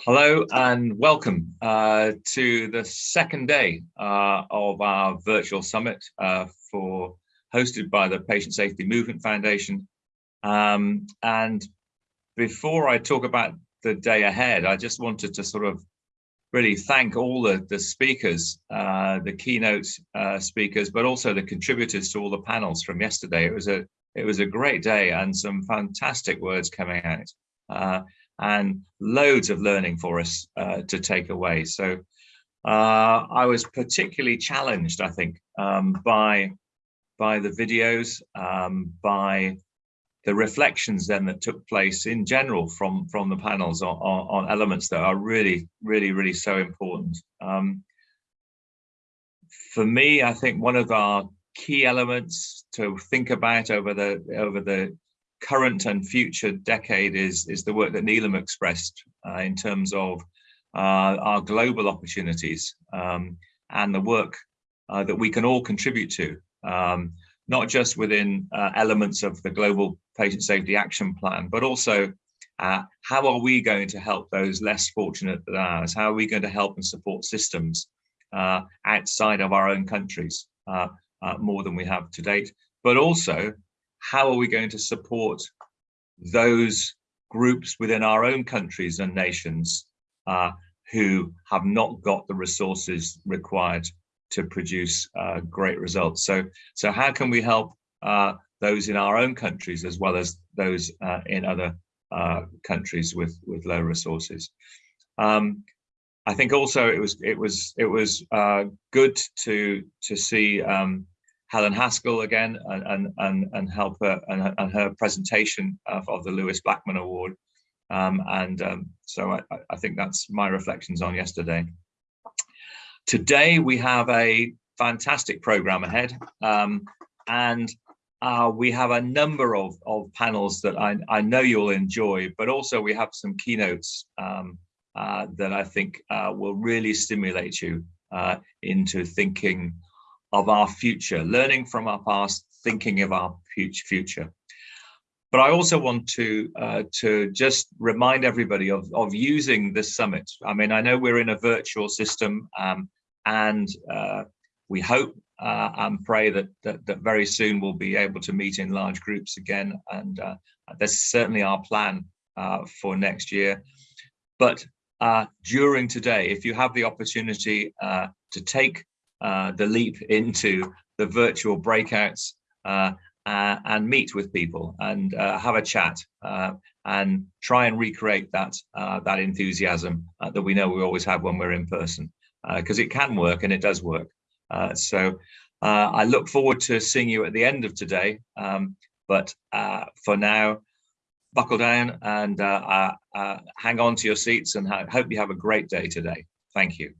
Hello and welcome uh, to the second day uh, of our virtual summit uh, for hosted by the Patient Safety Movement Foundation. Um, and before I talk about the day ahead, I just wanted to sort of really thank all the, the speakers, uh, the keynote uh, speakers, but also the contributors to all the panels from yesterday. It was a it was a great day and some fantastic words coming out. And loads of learning for us uh, to take away. So uh, I was particularly challenged, I think, um, by by the videos, um, by the reflections then that took place in general from from the panels on, on, on elements that are really, really, really so important. Um, for me, I think one of our key elements to think about over the over the current and future decade is, is the work that Neelam expressed uh, in terms of uh, our global opportunities um, and the work uh, that we can all contribute to, um, not just within uh, elements of the Global Patient Safety Action Plan, but also uh, how are we going to help those less fortunate than ours? How are we going to help and support systems uh, outside of our own countries more than we have to date? But also, how are we going to support those groups within our own countries and nations uh, who have not got the resources required to produce uh, great results. So, so how can we help uh, those in our own countries as well as those uh, in other uh, countries with with low resources? Um, I think also it was it was it was uh, good to to see um, Helen Haskell again and and and, and help her and, and her presentation of, of, the Lewis Blackman Award. Um, and um, so I, I, think that's my reflections on yesterday. Today we have a fantastic program ahead, um, and uh, we have a number of, of panels that I, I know you'll enjoy, but also we have some keynotes um, uh, that I think uh, will really stimulate you uh, into thinking of our future, learning from our past, thinking of our future. But I also want to uh, to just remind everybody of, of using this summit. I mean, I know we're in a virtual system um, and uh, we hope uh, and pray that, that, that very soon we'll be able to meet in large groups again. And uh, that's certainly our plan uh, for next year. But uh, during today, if you have the opportunity to take uh, the leap into the virtual breakouts uh, uh, and meet with people and uh, have a chat uh, and try and recreate that that enthusiasm that we know we always have when we're in person because it can work and it does work. so I look forward to seeing you at the end of today. Um, but for now, buckle down and hang on to your seats and hope you have a great day today. Thank you.